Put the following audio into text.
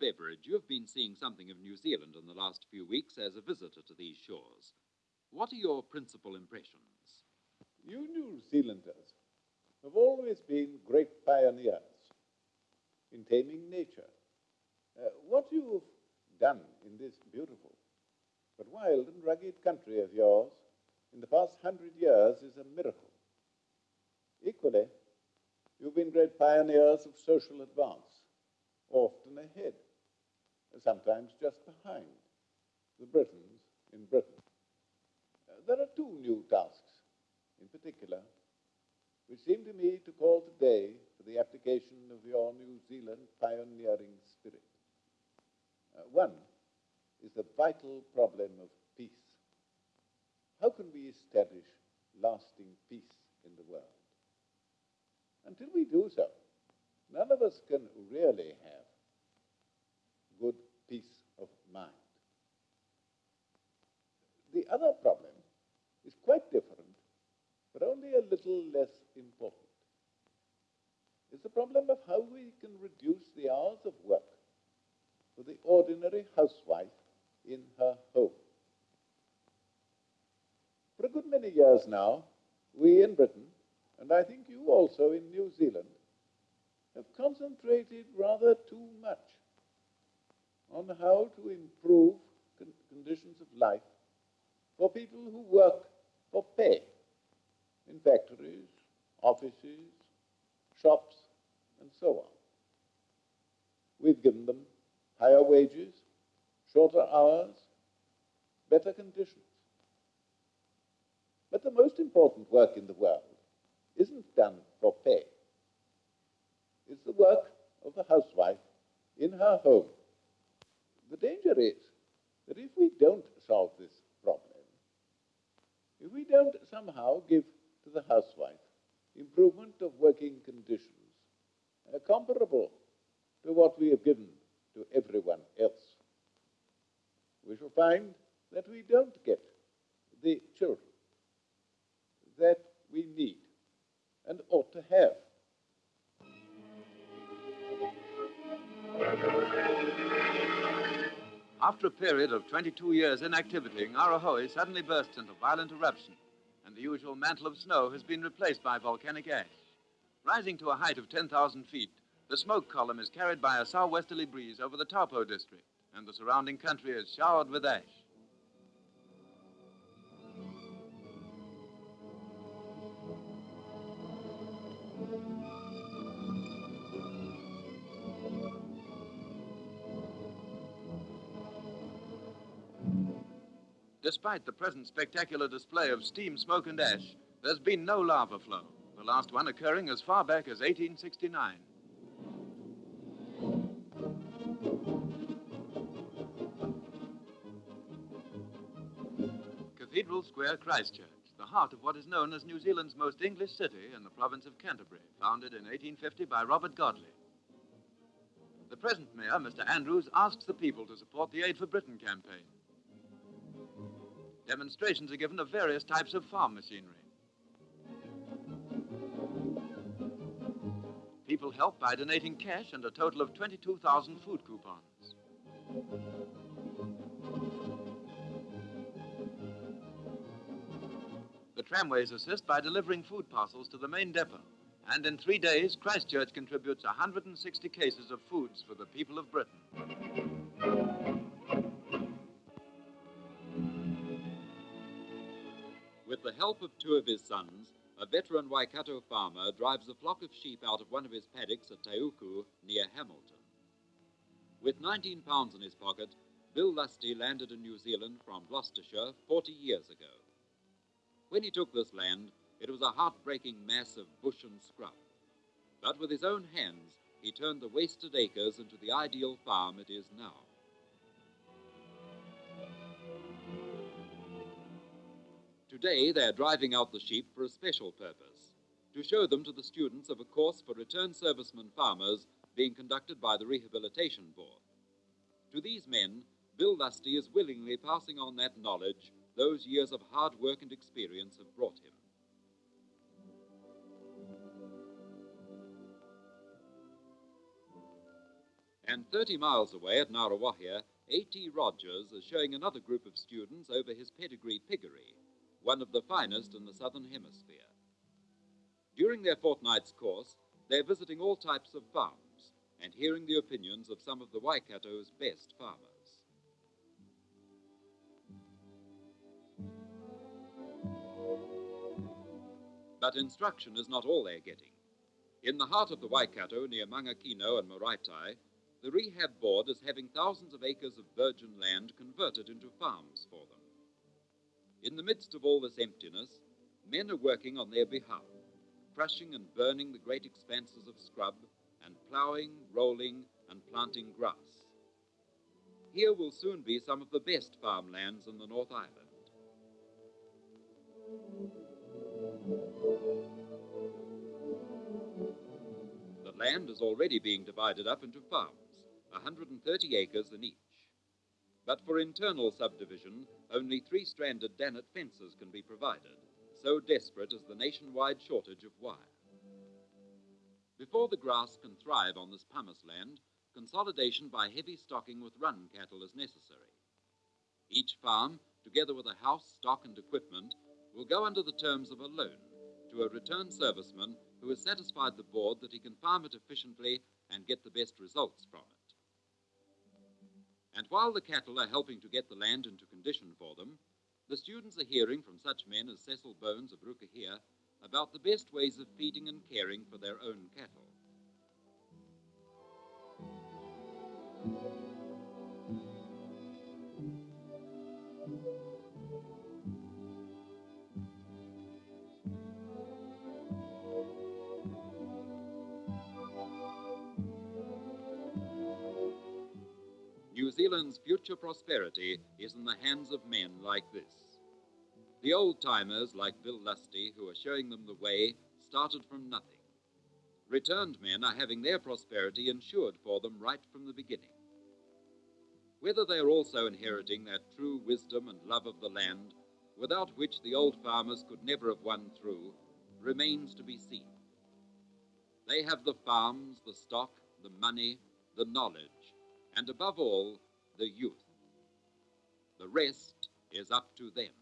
Beveridge, you have been seeing something of New Zealand in the last few weeks as a visitor to these shores. What are your principal impressions? You New Zealanders have always been great pioneers in taming nature. Uh, what you've done in this beautiful but wild and rugged country of yours in the past hundred years is a miracle. Equally, you've been great pioneers of social advance, often ahead, sometimes just behind the Britons in Britain. Uh, there are two new tasks, in particular, which seem to me to call today for the application of your New Zealand pioneering spirit. Uh, one is the vital problem of peace. How can we establish lasting peace in the world? Until we do so, none of us can really have good peace of mind. The other problem is quite different, but only a little less important. It's the problem of how we can reduce the hours of work for the ordinary housewife in her home. For a good many years now, we in Britain, and I think you also in New Zealand, have concentrated rather too much on how to improve con conditions of life for people who work for pay in factories, offices, shops, and so on. We've given them higher wages, shorter hours, better conditions. But the most important work in the world isn't done for pay. It's the work of the housewife in her home. The danger is that if we don't solve this problem, if we don't somehow give to the housewife improvement of working conditions uh, comparable to what we have given to everyone else, we shall find that we don't get the children that we need and ought to have. After a period of 22 years inactivity, Ngauruhoe suddenly bursts into violent eruption, and the usual mantle of snow has been replaced by volcanic ash. Rising to a height of 10,000 feet, the smoke column is carried by a southwesterly breeze over the Taupo district and the surrounding country is showered with ash. Despite the present spectacular display of steam, smoke, and ash, there's been no lava flow, the last one occurring as far back as 1869. Cathedral Square, Christchurch, the heart of what is known as New Zealand's most English city in the province of Canterbury, founded in 1850 by Robert Godley. The present mayor, Mr. Andrews, asks the people to support the Aid for Britain campaign. Demonstrations are given of various types of farm machinery. People help by donating cash and a total of 22,000 food coupons. The tramways assist by delivering food parcels to the main depot. And in three days, Christchurch contributes 160 cases of foods for the people of Britain. With the help of two of his sons, a veteran Waikato farmer drives a flock of sheep out of one of his paddocks at Teuku near Hamilton. With 19 pounds in his pocket, Bill Lusty landed in New Zealand from Gloucestershire 40 years ago. When he took this land, it was a heartbreaking mass of bush and scrub. But with his own hands, he turned the wasted acres into the ideal farm it is now. Today, they're driving out the sheep for a special purpose to show them to the students of a course for returned servicemen farmers being conducted by the Rehabilitation Board. To these men, Bill Lusty is willingly passing on that knowledge those years of hard work and experience have brought him. And 30 miles away at Ngaruawahia, A.T. Rogers is showing another group of students over his pedigree piggery, one of the finest in the southern hemisphere. During their fortnight's course, they're visiting all types of farms and hearing the opinions of some of the Waikato's best farmers. But instruction is not all they're getting. In the heart of the Waikato, near Mangakino and Maraetai, the Rehab Board is having thousands of acres of virgin land converted into farms for them. In the midst of all this emptiness, men are working on their behalf, crushing and burning the great expanses of scrub, and ploughing, rolling, and planting grass. Here will soon be some of the best farmlands in the North Island. The land is already being divided up into farms, 130 acres in each. But for internal subdivision, only three stranded Dannet fences can be provided, so desperate is the nationwide shortage of wire. Before the grass can thrive on this pumice land, consolidation by heavy stocking with run cattle is necessary. Each farm, together with a house, stock, and equipment, will go under the terms of a loan to a returned serviceman who has satisfied the board that he can farm it efficiently and get the best results from it. While the cattle are helping to get the land into condition for them, the students are hearing from such men as Cecil Bones of Rukahia about the best ways of feeding and caring for their own cattle. New Zealand's future prosperity is in the hands of men like this. The old timers, like Bill Lusty, who are showing them the way, started from nothing. Returned men are having their prosperity insured for them right from the beginning. Whether they are also inheriting that true wisdom and love of the land, without which the old farmers could never have won through, remains to be seen. They have the farms, the stock, the money, the knowledge, and above all, the youth. The rest is up to them.